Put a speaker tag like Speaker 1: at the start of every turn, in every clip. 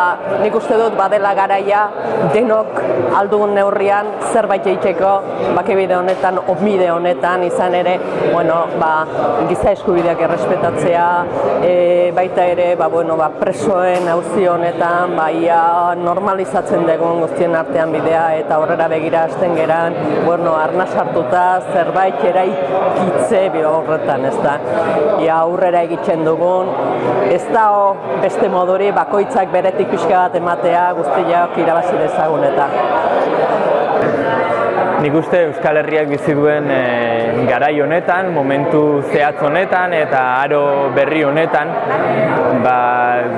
Speaker 1: Ba, Nik uste dut badela garaia denok aldugun neurrian zerbait egiteko bakebide honetan, obmide honetan izan ere, bueno, ba, giza eskubideak errespetatzea, e, baita ere, ba, bueno, ba, presoen auzi honetan, ba, ia normalizatzen dugun guztien artean bidea eta aurrera begira hasten geran, bueno, arna sartuta zerbait eraikitze horretan, ez da. Ia aurrera egiten dugun, ez da beste moduri bakoitzak beretik pixka bat ematea guztiak irabazi dezagun eta.
Speaker 2: Nik uste Euskal Herriak bizi duen e, garai honetan, momentu zehatz honetan eta aro berri honetan, ba,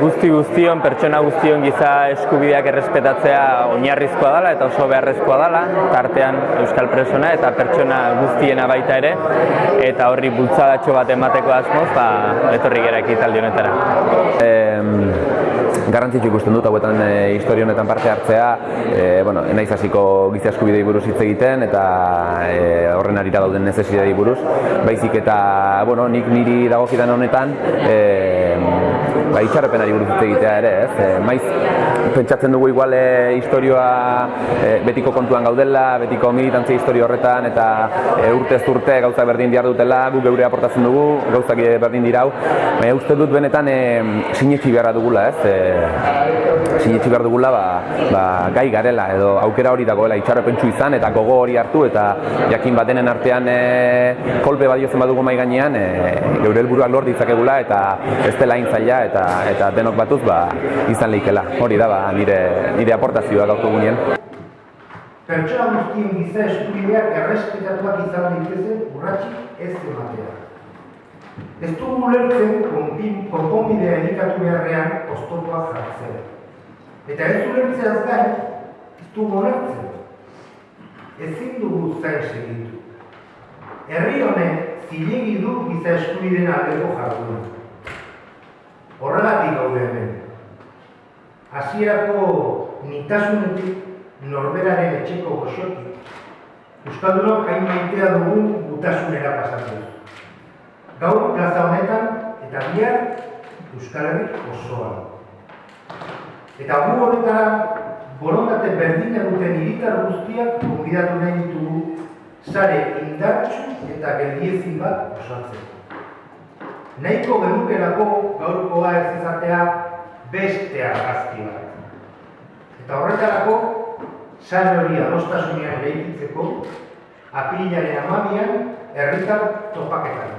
Speaker 2: guzti guztion, pertsona guztion giza eskubideak errespetatzea oinarrizkoa dela eta oso beharrezkoa dela, tartean Euskal Presona eta pertsona guztiena baita ere, eta horri bultzadatxo bat emateko asmoz, ba, etorri gera ekitaldi honetara.
Speaker 3: Garrantzitsu ikusten dut hauetan e, historia honetan parte hartzea, e, bueno, naiz hasiko giza eskubidei buruz hitz egiten eta e, horren arira dauden necesidadei buruz, baizik eta bueno, nik niri dagokidan honetan, e, ba, itxarrepenari buruz hitz egitea ere, ez? E, maiz pentsatzen dugu igual e, historioa e, betiko kontuan gaudela, betiko militantzia historio horretan eta e, urtez urte gauza berdin diar dutela, gu geure aportatzen dugu, gauzak berdin dirau, baina uste dut benetan e, sinetxi beharra dugula, ez? E, sinetxi behar dugula ba, ba, gai garela edo aukera hori dagoela itxarrepentsu izan eta gogo hori hartu eta jakin batenen artean e, kolpe badiozen badugu mai gainean e, geure helburuak lor ditzakegula eta ez dela zaila eta eta denok batuz ba, izan leikela. Hori da ba, nire, nire aportazioa gaurko gunean.
Speaker 4: Pertsona guztien giza eskubideak errespetatuak izan daitezen urratxik ez ematea. Ez du ulertzen konponbidea elikatu beharrean oztopoak jartzen. Eta ez ulertzeaz gain, ez du ulertzen. Ezin dugu zain segitu. Herri honek zilegi du giza eskubideen aldeko jarduna. Horregatik gaude hemen. Hasierako nitasunetik norberaren etxeko goxotik. Euskaldunok hain maitea dugun gutasunera pasatzen. Gaur plaza honetan eta bihar Euskal Herri osoa. Eta gu honetara borondate berdina duten hiritar guztiak konbidatu nahi ditugu sare indartsu eta geldiezin bat osatzeko. Nahiko genukerako gaurkoa ez izatea beste argazki bat. Eta horretarako, sare hori adostasunean lehikitzeko, apilaren amabian, herritar topaketan